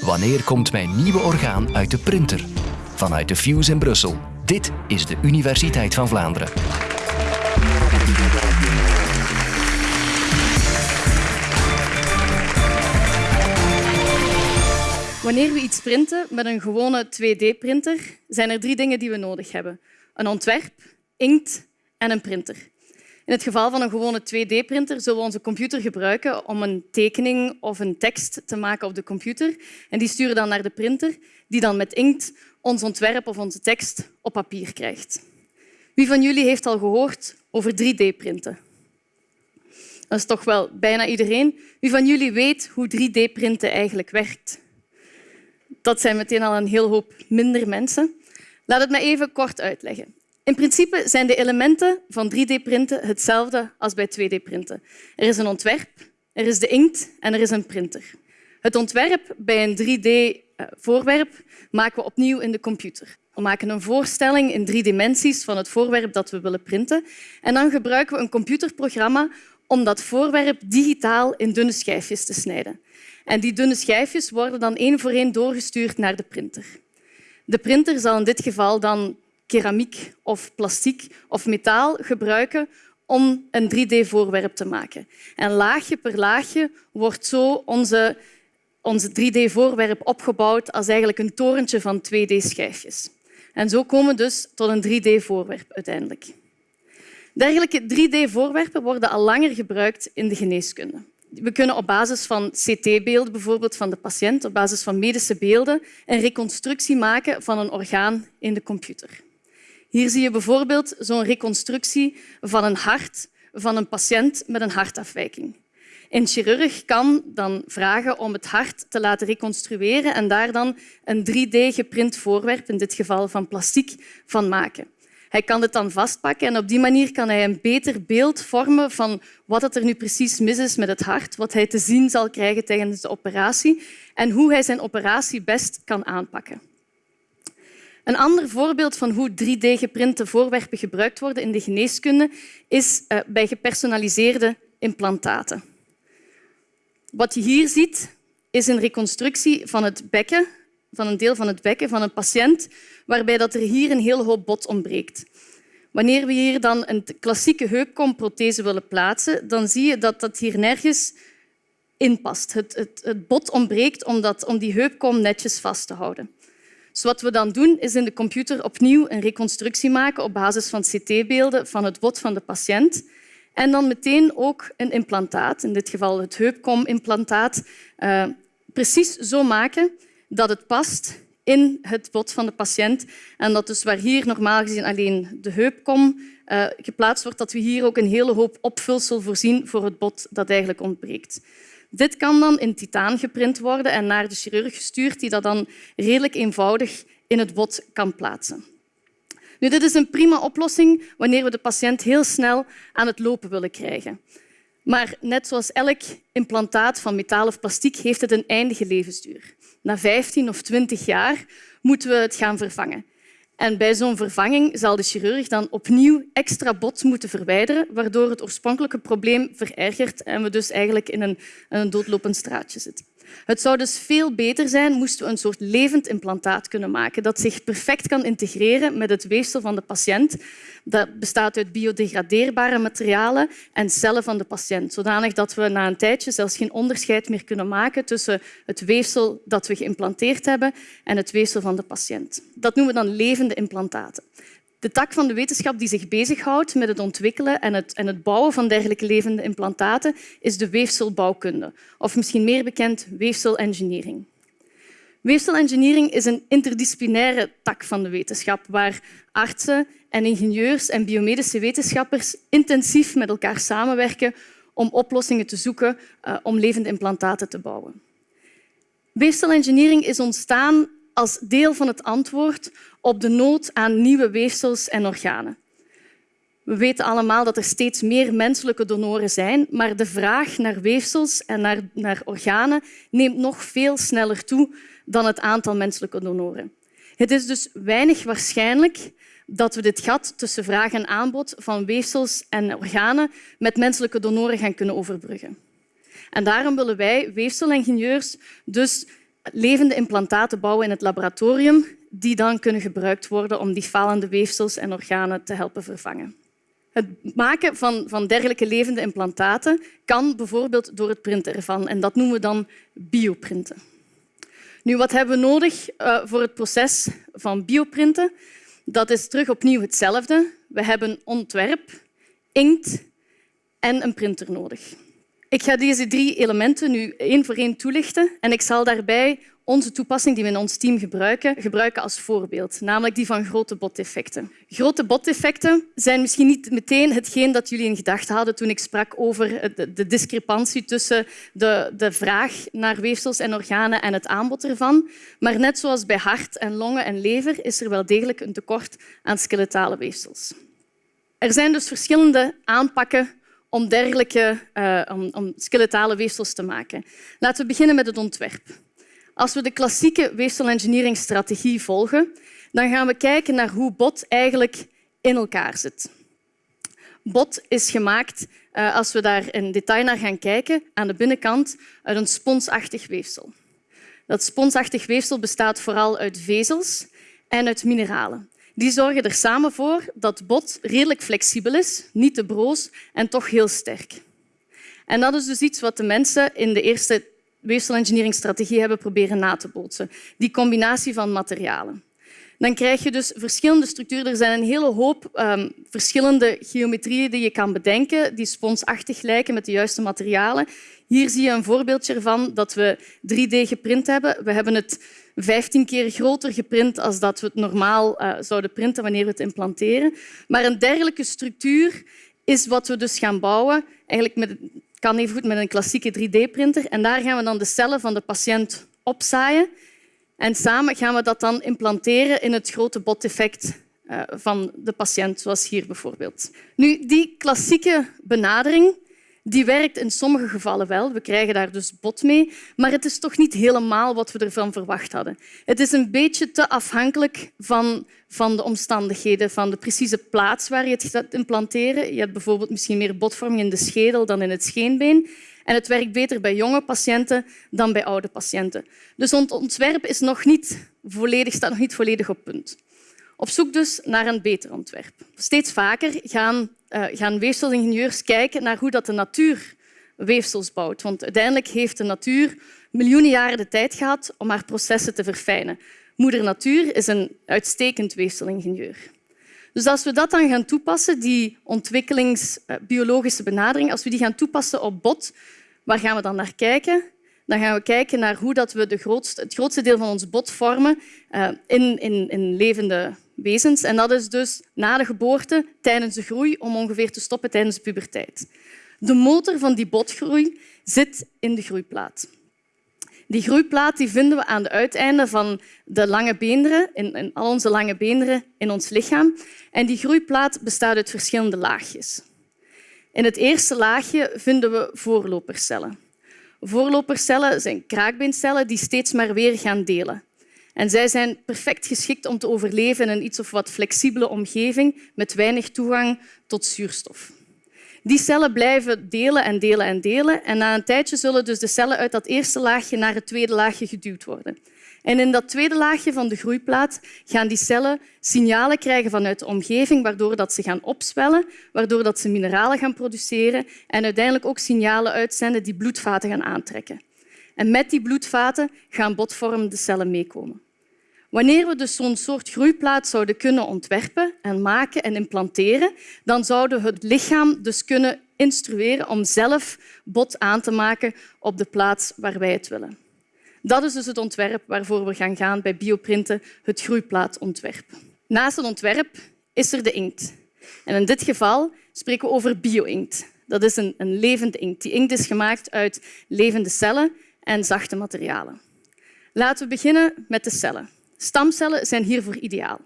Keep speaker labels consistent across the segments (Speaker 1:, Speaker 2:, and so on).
Speaker 1: Wanneer komt mijn nieuwe orgaan uit de printer? Vanuit de Fuse in Brussel. Dit is de Universiteit van Vlaanderen.
Speaker 2: Wanneer we iets printen met een gewone 2D-printer, zijn er drie dingen die we nodig hebben. Een ontwerp, inkt en een printer. In het geval van een gewone 2D-printer zullen we onze computer gebruiken om een tekening of een tekst te maken op de computer. En die sturen dan naar de printer, die dan met inkt ons ontwerp of onze tekst op papier krijgt. Wie van jullie heeft al gehoord over 3D-printen? Dat is toch wel bijna iedereen. Wie van jullie weet hoe 3D-printen eigenlijk werkt? Dat zijn meteen al een heel hoop minder mensen. Laat het me even kort uitleggen. In principe zijn de elementen van 3D-printen hetzelfde als bij 2D-printen. Er is een ontwerp, er is de inkt en er is een printer. Het ontwerp bij een 3D-voorwerp maken we opnieuw in de computer. We maken een voorstelling in drie dimensies van het voorwerp dat we willen printen. En dan gebruiken we een computerprogramma om dat voorwerp digitaal in dunne schijfjes te snijden. En die dunne schijfjes worden dan één voor één doorgestuurd naar de printer. De printer zal in dit geval dan keramiek of plastic of metaal gebruiken om een 3D-voorwerp te maken. En laagje per laagje wordt zo onze, onze 3D-voorwerp opgebouwd als eigenlijk een torentje van 2D-schijfjes. En zo komen we dus tot een 3D-voorwerp uiteindelijk. Dergelijke 3D-voorwerpen worden al langer gebruikt in de geneeskunde. We kunnen op basis van CT-beelden bijvoorbeeld van de patiënt, op basis van medische beelden, een reconstructie maken van een orgaan in de computer. Hier zie je bijvoorbeeld zo'n reconstructie van een hart van een patiënt met een hartafwijking. Een chirurg kan dan vragen om het hart te laten reconstrueren en daar dan een 3D-geprint voorwerp, in dit geval van plastic, van maken. Hij kan het dan vastpakken en op die manier kan hij een beter beeld vormen van wat er nu precies mis is met het hart, wat hij te zien zal krijgen tijdens de operatie en hoe hij zijn operatie best kan aanpakken. Een ander voorbeeld van hoe 3D-geprinte voorwerpen gebruikt worden in de geneeskunde is eh, bij gepersonaliseerde implantaten. Wat je hier ziet, is een reconstructie van het bekken, van een deel van het bekken van een patiënt, waarbij dat er hier een hele hoop bot ontbreekt. Wanneer we hier dan een klassieke heupkomprothese willen plaatsen, dan zie je dat dat hier nergens in past. Het, het, het bot ontbreekt om, dat, om die heupkom netjes vast te houden. Dus wat we dan doen, is in de computer opnieuw een reconstructie maken op basis van CT-beelden van het bot van de patiënt. En dan meteen ook een implantaat, in dit geval het heupkom-implantaat, uh, precies zo maken dat het past in het bot van de patiënt. En dat dus waar hier normaal gezien alleen de heupkom uh, geplaatst wordt, dat we hier ook een hele hoop opvulsel voorzien voor het bot dat eigenlijk ontbreekt. Dit kan dan in titaan geprint worden en naar de chirurg gestuurd, die dat dan redelijk eenvoudig in het bot kan plaatsen. Nu, dit is een prima oplossing wanneer we de patiënt heel snel aan het lopen willen krijgen. Maar net zoals elk implantaat van metaal of plastic heeft het een eindige levensduur. Na 15 of 20 jaar moeten we het gaan vervangen. En bij zo'n vervanging zal de chirurg dan opnieuw extra bot moeten verwijderen, waardoor het oorspronkelijke probleem verergert en we dus eigenlijk in een, een doodlopend straatje zitten. Het zou dus veel beter zijn moesten we een soort levend implantaat kunnen maken dat zich perfect kan integreren met het weefsel van de patiënt. Dat bestaat uit biodegradeerbare materialen en cellen van de patiënt, zodanig dat we na een tijdje zelfs geen onderscheid meer kunnen maken tussen het weefsel dat we geïmplanteerd hebben en het weefsel van de patiënt. Dat noemen we dan levende implantaten de tak van de wetenschap die zich bezighoudt met het ontwikkelen en het, en het bouwen van dergelijke levende implantaten is de weefselbouwkunde, of misschien meer bekend weefselengineering. Weefselengineering is een interdisciplinaire tak van de wetenschap waar artsen en ingenieurs en biomedische wetenschappers intensief met elkaar samenwerken om oplossingen te zoeken uh, om levende implantaten te bouwen. Weefselengineering is ontstaan als deel van het antwoord op de nood aan nieuwe weefsels en organen. We weten allemaal dat er steeds meer menselijke donoren zijn, maar de vraag naar weefsels en naar, naar organen neemt nog veel sneller toe dan het aantal menselijke donoren. Het is dus weinig waarschijnlijk dat we dit gat tussen vraag en aanbod van weefsels en organen met menselijke donoren gaan kunnen overbruggen. En daarom willen wij weefselingenieurs dus levende implantaten bouwen in het laboratorium die dan kunnen gebruikt worden om die falende weefsels en organen te helpen vervangen. Het maken van, van dergelijke levende implantaten kan bijvoorbeeld door het printen ervan. En dat noemen we dan bioprinten. Nu, wat hebben we nodig uh, voor het proces van bioprinten? Dat is terug opnieuw hetzelfde. We hebben ontwerp, inkt en een printer nodig. Ik ga deze drie elementen nu één voor één toelichten en ik zal daarbij onze toepassing die we in ons team gebruiken, gebruiken als voorbeeld, namelijk die van grote botdefecten. Grote botdefecten zijn misschien niet meteen hetgeen dat jullie in gedachten hadden toen ik sprak over de discrepantie tussen de, de vraag naar weefsels en organen en het aanbod ervan. Maar net zoals bij hart en longen en lever is er wel degelijk een tekort aan skeletale weefsels. Er zijn dus verschillende aanpakken om dergelijke uh, om, om skeletale weefsels te maken. Laten we beginnen met het ontwerp. Als we de klassieke weefselengineeringstrategie volgen, dan gaan we kijken naar hoe bot eigenlijk in elkaar zit. Bot is gemaakt, uh, als we daar in detail naar gaan kijken, aan de binnenkant uit een sponsachtig weefsel. Dat sponsachtig weefsel bestaat vooral uit vezels en uit mineralen. Die zorgen er samen voor dat bot redelijk flexibel is, niet te broos en toch heel sterk. En dat is dus iets wat de mensen in de eerste weefselengineeringstrategie hebben proberen na te bootsen. Die combinatie van materialen. Dan krijg je dus verschillende structuren. Er zijn een hele hoop um, verschillende geometrieën die je kan bedenken, die sponsachtig lijken met de juiste materialen. Hier zie je een voorbeeldje ervan dat we 3D geprint hebben. We hebben het 15 keer groter geprint als dat we het normaal uh, zouden printen wanneer we het implanteren. Maar een dergelijke structuur is wat we dus gaan bouwen, eigenlijk met, kan even goed met een klassieke 3D-printer. En daar gaan we dan de cellen van de patiënt opzaaien. En samen gaan we dat dan implanteren in het grote boteffect uh, van de patiënt, zoals hier bijvoorbeeld. Nu, die klassieke benadering die werkt in sommige gevallen wel. We krijgen daar dus bot mee, maar het is toch niet helemaal wat we ervan verwacht hadden. Het is een beetje te afhankelijk van, van de omstandigheden, van de precieze plaats waar je het gaat implanteren. Je hebt bijvoorbeeld misschien meer botvorming in de schedel dan in het scheenbeen. En het werkt beter bij jonge patiënten dan bij oude patiënten. Dus ons ontwerp is nog niet volledig, staat nog niet volledig op punt. Op zoek dus naar een beter ontwerp. Steeds vaker gaan, uh, gaan weefselingenieurs kijken naar hoe dat de natuur weefsels bouwt. Want uiteindelijk heeft de natuur miljoenen jaren de tijd gehad om haar processen te verfijnen. Moeder Natuur is een uitstekend weefselingenieur. Dus als we dat dan gaan toepassen, die ontwikkelingsbiologische benadering, als we die gaan toepassen op bot, waar gaan we dan naar kijken? Dan gaan we kijken naar hoe dat we de het grootste deel van ons bot vormen uh, in, in, in levende wezens. En dat is dus na de geboorte, tijdens de groei, om ongeveer te stoppen tijdens de puberteit. De motor van die botgroei zit in de groeiplaat. Die groeiplaat die vinden we aan de uiteinden van de lange beenderen, in, in al onze lange beenderen in ons lichaam. En die groeiplaat bestaat uit verschillende laagjes. In het eerste laagje vinden we voorlopercellen. Voorlopercellen zijn kraakbeencellen die steeds maar weer gaan delen. En zij zijn perfect geschikt om te overleven in een iets of wat flexibele omgeving met weinig toegang tot zuurstof. Die cellen blijven delen en delen en delen. En na een tijdje zullen dus de cellen uit dat eerste laagje naar het tweede laagje geduwd worden. En in dat tweede laagje van de groeiplaat gaan die cellen signalen krijgen vanuit de omgeving, waardoor dat ze gaan opzwellen, waardoor dat ze mineralen gaan produceren en uiteindelijk ook signalen uitzenden die bloedvaten gaan aantrekken. En met die bloedvaten gaan botvormende cellen meekomen. Wanneer we dus zo'n soort groeiplaat zouden kunnen ontwerpen en maken en implanteren, dan zouden we het lichaam dus kunnen instrueren om zelf bot aan te maken op de plaats waar wij het willen. Dat is dus het ontwerp waarvoor we gaan gaan bij bioprinten, het groeiplaatontwerp. Naast het ontwerp is er de inkt. En in dit geval spreken we over bio-inkt. Dat is een, een levende inkt. Die inkt is gemaakt uit levende cellen en zachte materialen. Laten we beginnen met de cellen. Stamcellen zijn hiervoor ideaal.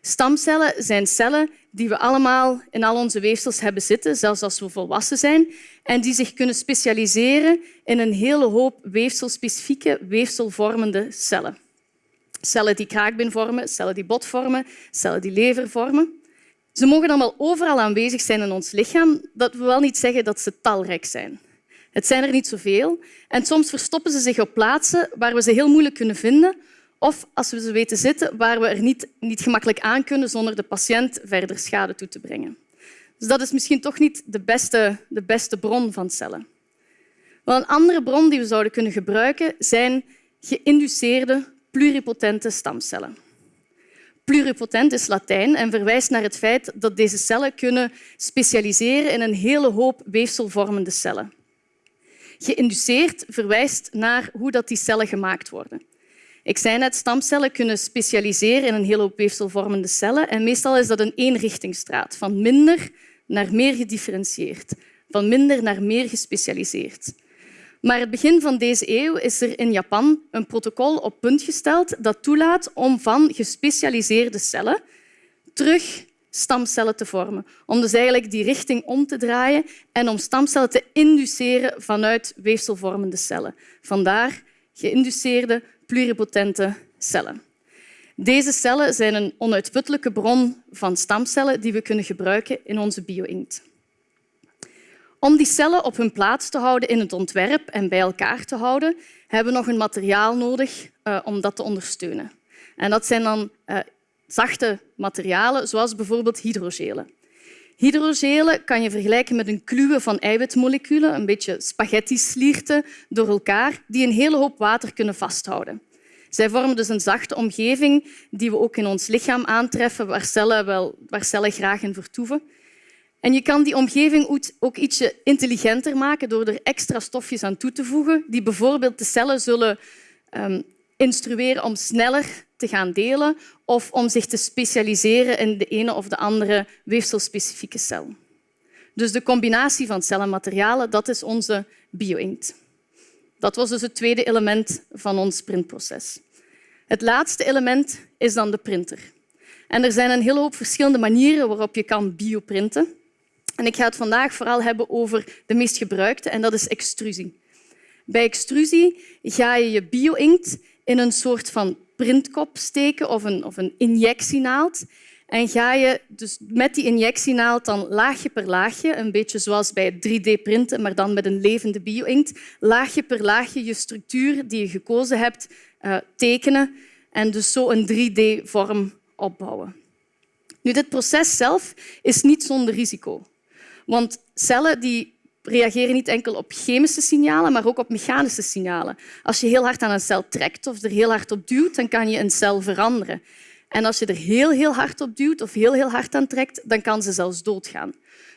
Speaker 2: Stamcellen zijn cellen die we allemaal in al onze weefsels hebben zitten, zelfs als we volwassen zijn, en die zich kunnen specialiseren in een hele hoop weefselspecifieke, weefselvormende cellen. Cellen die kraakbeen vormen, cellen die bot vormen, cellen die lever vormen. Ze mogen allemaal overal aanwezig zijn in ons lichaam. Dat wil wel niet zeggen dat ze talrijk zijn. Het zijn er niet zoveel en soms verstoppen ze zich op plaatsen waar we ze heel moeilijk kunnen vinden of als we ze weten zitten waar we er niet, niet gemakkelijk aan kunnen zonder de patiënt verder schade toe te brengen. Dus dat is misschien toch niet de beste, de beste bron van cellen. Wel, een andere bron die we zouden kunnen gebruiken zijn geïnduceerde pluripotente stamcellen. Pluripotent is Latijn en verwijst naar het feit dat deze cellen kunnen specialiseren in een hele hoop weefselvormende cellen. Geïnduceerd verwijst naar hoe dat die cellen gemaakt worden. Ik zei net, stamcellen kunnen specialiseren in een hele hoop weefselvormende cellen en meestal is dat een eenrichtingsstraat, van minder naar meer gedifferentieerd, van minder naar meer gespecialiseerd. Maar het begin van deze eeuw is er in Japan een protocol op punt gesteld dat toelaat om van gespecialiseerde cellen terug stamcellen te vormen. Om dus eigenlijk die richting om te draaien en om stamcellen te induceren vanuit weefselvormende cellen. Vandaar geïnduceerde pluripotente cellen. Deze cellen zijn een onuitputtelijke bron van stamcellen die we kunnen gebruiken in onze bio-inkt. Om die cellen op hun plaats te houden in het ontwerp en bij elkaar te houden, hebben we nog een materiaal nodig uh, om dat te ondersteunen. En dat zijn dan uh, zachte materialen, zoals bijvoorbeeld hydrogelen. Hydrogelen kan je vergelijken met een kluwe van eiwitmoleculen, een beetje spaghetti-slierten door elkaar, die een hele hoop water kunnen vasthouden. Zij vormen dus een zachte omgeving die we ook in ons lichaam aantreffen, waar cellen, wel, waar cellen graag in vertoeven. En je kan die omgeving ook ietsje intelligenter maken door er extra stofjes aan toe te voegen, die bijvoorbeeld de cellen zullen um, instrueren om sneller te gaan delen of om zich te specialiseren in de ene of de andere weefselspecifieke cel. Dus de combinatie van cellen en materialen, dat is onze bio-inkt. Dat was dus het tweede element van ons printproces. Het laatste element is dan de printer. En er zijn een hele hoop verschillende manieren waarop je kan bioprinten. En ik ga het vandaag vooral hebben over de meest gebruikte, en dat is extrusie. Bij extrusie ga je je bio-inkt in een soort van printkop steken of een, of een injectienaald. En ga je dus met die injectienaald dan laagje per laagje, een beetje zoals bij 3D-printen, maar dan met een levende bio-inkt, laagje per laagje je structuur die je gekozen hebt uh, tekenen en dus zo een 3D-vorm opbouwen. Nu, dit proces zelf is niet zonder risico. Want cellen die reageren niet enkel op chemische signalen, maar ook op mechanische signalen. Als je heel hard aan een cel trekt of er heel hard op duwt, dan kan je een cel veranderen. En als je er heel, heel hard op duwt of heel, heel hard aan trekt, dan kan ze zelfs doodgaan.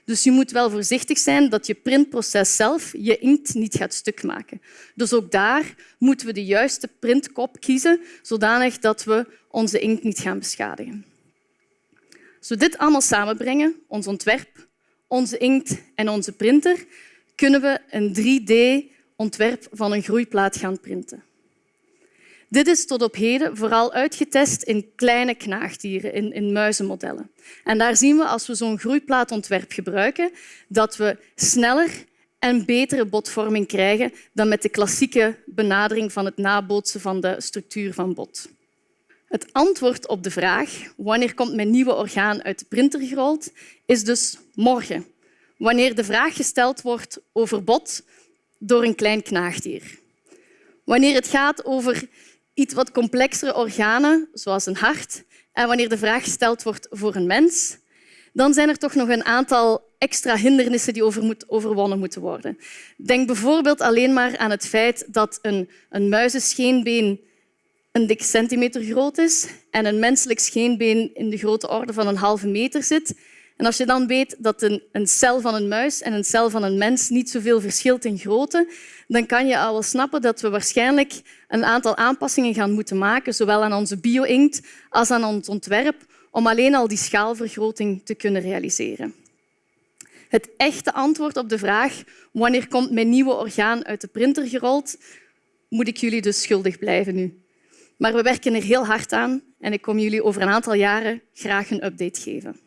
Speaker 2: Dus je moet wel voorzichtig zijn dat je printproces zelf je inkt niet gaat stuk maken. Dus ook daar moeten we de juiste printkop kiezen, zodanig dat we onze inkt niet gaan beschadigen. Als we dit allemaal samenbrengen, ons ontwerp, onze inkt en onze printer, kunnen we een 3D-ontwerp van een groeiplaat gaan printen. Dit is tot op heden vooral uitgetest in kleine knaagdieren, in, in muizenmodellen. En daar zien we, als we zo'n groeiplaatontwerp gebruiken, dat we sneller en betere botvorming krijgen dan met de klassieke benadering van het nabootsen van de structuur van bot. Het antwoord op de vraag wanneer komt mijn nieuwe orgaan uit de printer gerold, is dus morgen, wanneer de vraag gesteld wordt over bot door een klein knaagdier. Wanneer het gaat over iets wat complexere organen, zoals een hart, en wanneer de vraag gesteld wordt voor een mens, dan zijn er toch nog een aantal extra hindernissen die overwonnen moeten worden. Denk bijvoorbeeld alleen maar aan het feit dat een, een muizenscheenbeen een dik centimeter groot is en een menselijk scheenbeen in de grote orde van een halve meter zit. En als je dan weet dat een, een cel van een muis en een cel van een mens niet zoveel verschilt in grootte, dan kan je al wel snappen dat we waarschijnlijk een aantal aanpassingen gaan moeten maken, zowel aan onze bio-inkt als aan ons ontwerp, om alleen al die schaalvergroting te kunnen realiseren. Het echte antwoord op de vraag wanneer komt mijn nieuwe orgaan uit de printer gerold, moet ik jullie dus schuldig blijven nu. Maar we werken er heel hard aan en ik kom jullie over een aantal jaren graag een update geven.